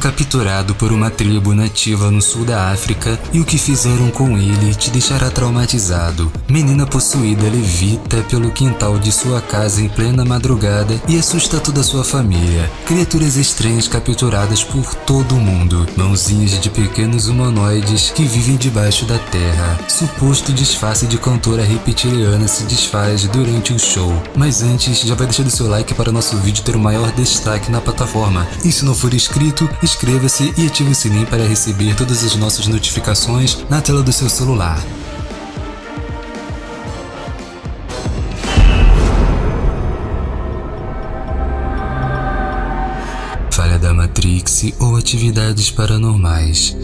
capturado por uma tribo nativa no sul da África e o que fizeram com ele te deixará traumatizado. Menina possuída levita pelo quintal de sua casa em plena madrugada e assusta toda sua família. Criaturas estranhas capturadas por todo o mundo. Mãozinhas de pequenos humanoides que vivem debaixo da terra. Suposto disfarce de cantora reptiliana se desfaz durante o show. Mas antes, já vai deixando seu like para o nosso vídeo ter o maior destaque na plataforma. E se não for inscrito, inscreva-se e ative o sininho para receber todas as nossas notificações na tela do seu celular. Falha da Matrix ou atividades paranormais.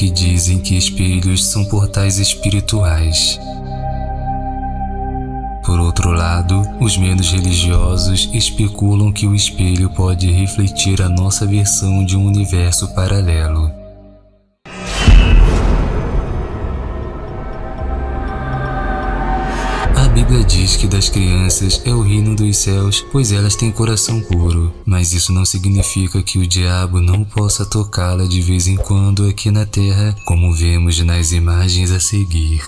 Que dizem que espelhos são portais espirituais. Por outro lado, os menos religiosos especulam que o espelho pode refletir a nossa versão de um universo paralelo. Bíblia diz que das crianças é o reino dos céus, pois elas têm coração puro. Mas isso não significa que o diabo não possa tocá-la de vez em quando aqui na terra, como vemos nas imagens a seguir.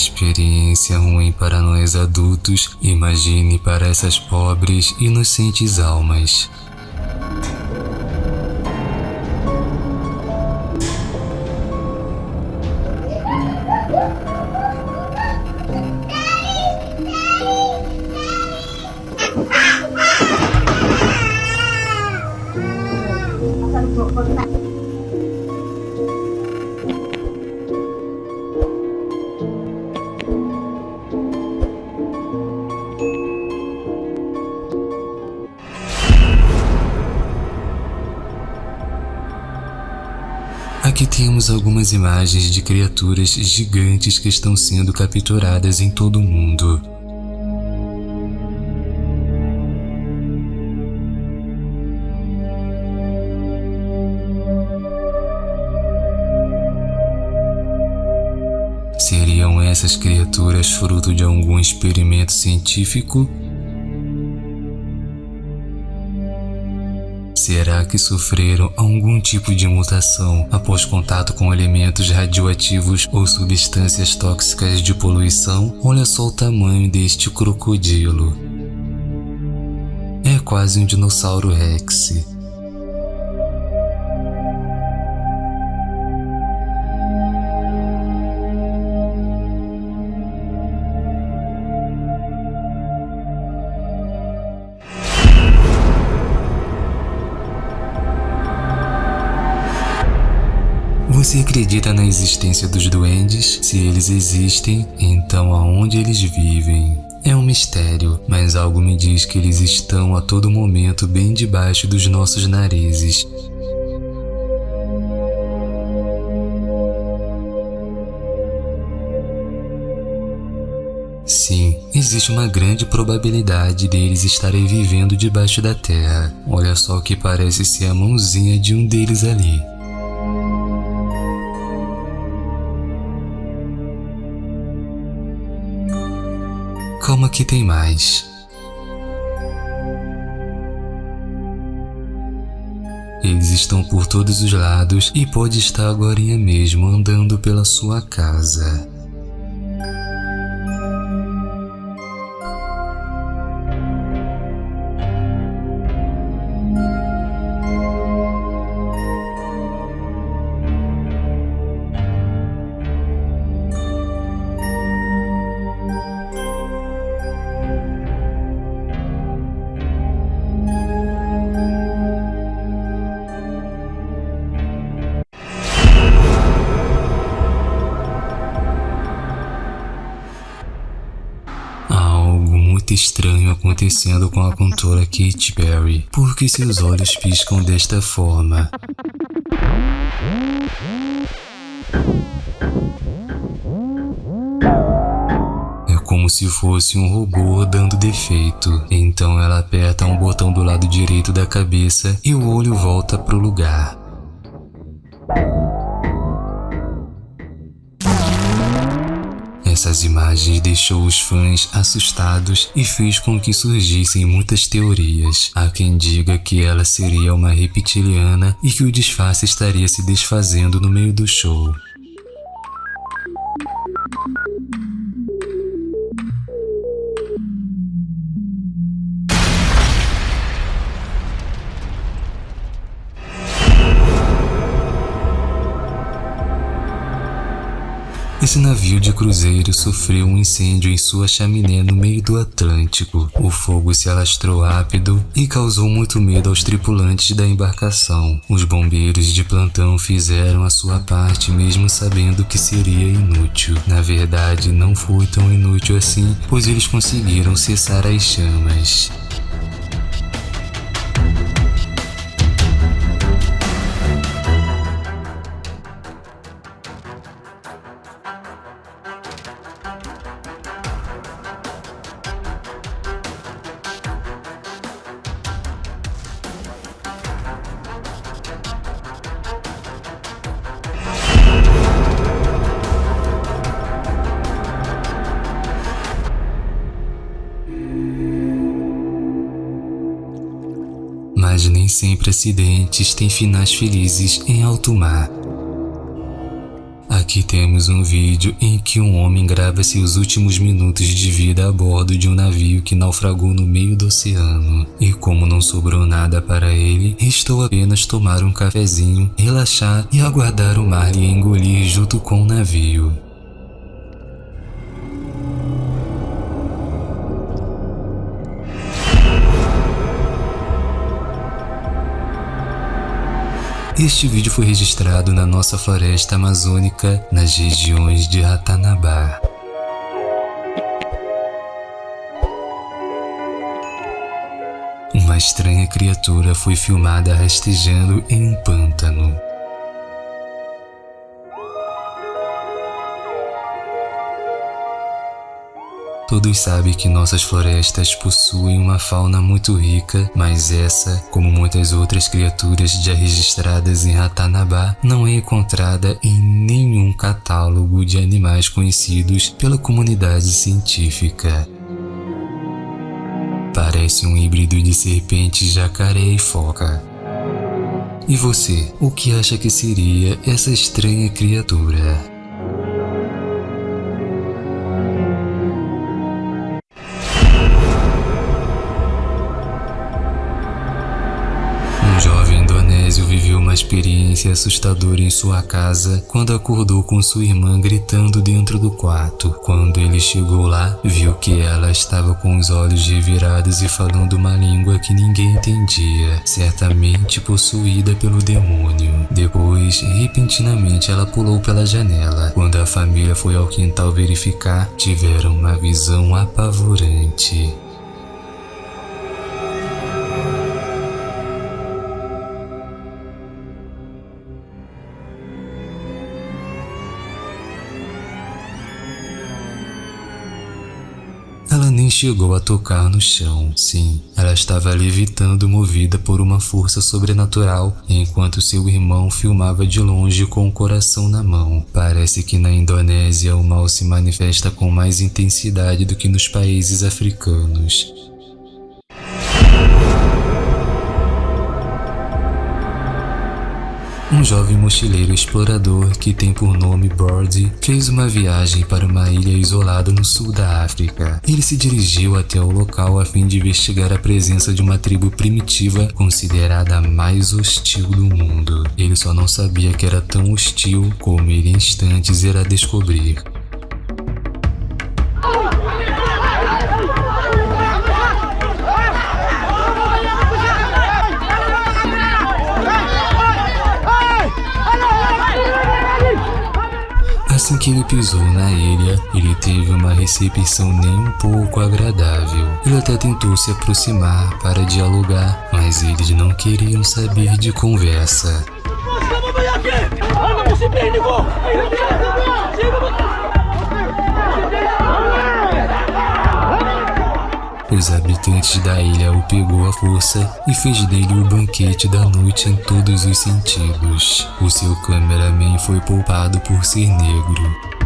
Experiência ruim para nós adultos, imagine para essas pobres, inocentes almas. Temos algumas imagens de criaturas gigantes que estão sendo capturadas em todo o mundo. Seriam essas criaturas fruto de algum experimento científico? Será que sofreram algum tipo de mutação após contato com elementos radioativos ou substâncias tóxicas de poluição? Olha só o tamanho deste crocodilo. É quase um dinossauro rex. Você acredita na existência dos duendes? Se eles existem, então aonde eles vivem? É um mistério, mas algo me diz que eles estão a todo momento bem debaixo dos nossos narizes. Sim, existe uma grande probabilidade deles estarem vivendo debaixo da terra. Olha só o que parece ser a mãozinha de um deles ali. Calma que tem mais. Eles estão por todos os lados e pode estar agora mesmo andando pela sua casa. Muito estranho acontecendo com a cantora Katy Perry, porque seus olhos piscam desta forma. É como se fosse um robô dando defeito. Então ela aperta um botão do lado direito da cabeça e o olho volta pro lugar. Essas imagens deixou os fãs assustados e fez com que surgissem muitas teorias. Há quem diga que ela seria uma reptiliana e que o disfarce estaria se desfazendo no meio do show. Esse navio de cruzeiro sofreu um incêndio em sua chaminé no meio do Atlântico. O fogo se alastrou rápido e causou muito medo aos tripulantes da embarcação. Os bombeiros de plantão fizeram a sua parte mesmo sabendo que seria inútil. Na verdade, não foi tão inútil assim, pois eles conseguiram cessar as chamas. Sempre acidentes têm finais felizes em alto mar. Aqui temos um vídeo em que um homem grava seus últimos minutos de vida a bordo de um navio que naufragou no meio do oceano. E como não sobrou nada para ele, restou apenas tomar um cafezinho, relaxar e aguardar o mar lhe engolir junto com o navio. Este vídeo foi registrado na nossa floresta amazônica, nas regiões de Ratanabá. Uma estranha criatura foi filmada rastejando em um pântano. Todos sabem que nossas florestas possuem uma fauna muito rica, mas essa, como muitas outras criaturas já registradas em Ratanabá, não é encontrada em nenhum catálogo de animais conhecidos pela comunidade científica. Parece um híbrido de serpente, jacaré e foca. E você, o que acha que seria essa estranha criatura? Assustadora em sua casa quando acordou com sua irmã gritando dentro do quarto. Quando ele chegou lá, viu que ela estava com os olhos revirados e falando uma língua que ninguém entendia, certamente possuída pelo demônio. Depois, repentinamente, ela pulou pela janela. Quando a família foi ao quintal verificar, tiveram uma visão apavorante. Nem chegou a tocar no chão. Sim, ela estava levitando movida por uma força sobrenatural, enquanto seu irmão filmava de longe com o coração na mão. Parece que na Indonésia o mal se manifesta com mais intensidade do que nos países africanos. Um jovem mochileiro explorador que tem por nome Brody fez uma viagem para uma ilha isolada no sul da África. Ele se dirigiu até o local a fim de investigar a presença de uma tribo primitiva considerada a mais hostil do mundo. Ele só não sabia que era tão hostil como ele em instantes irá descobrir. Assim que ele pisou na ilha, ele teve uma recepção nem um pouco agradável. Ele até tentou se aproximar para dialogar, mas eles não queriam saber de conversa. Os habitantes da ilha o pegou à força e fez dele o banquete da noite em todos os sentidos. O seu cameraman foi poupado por ser negro.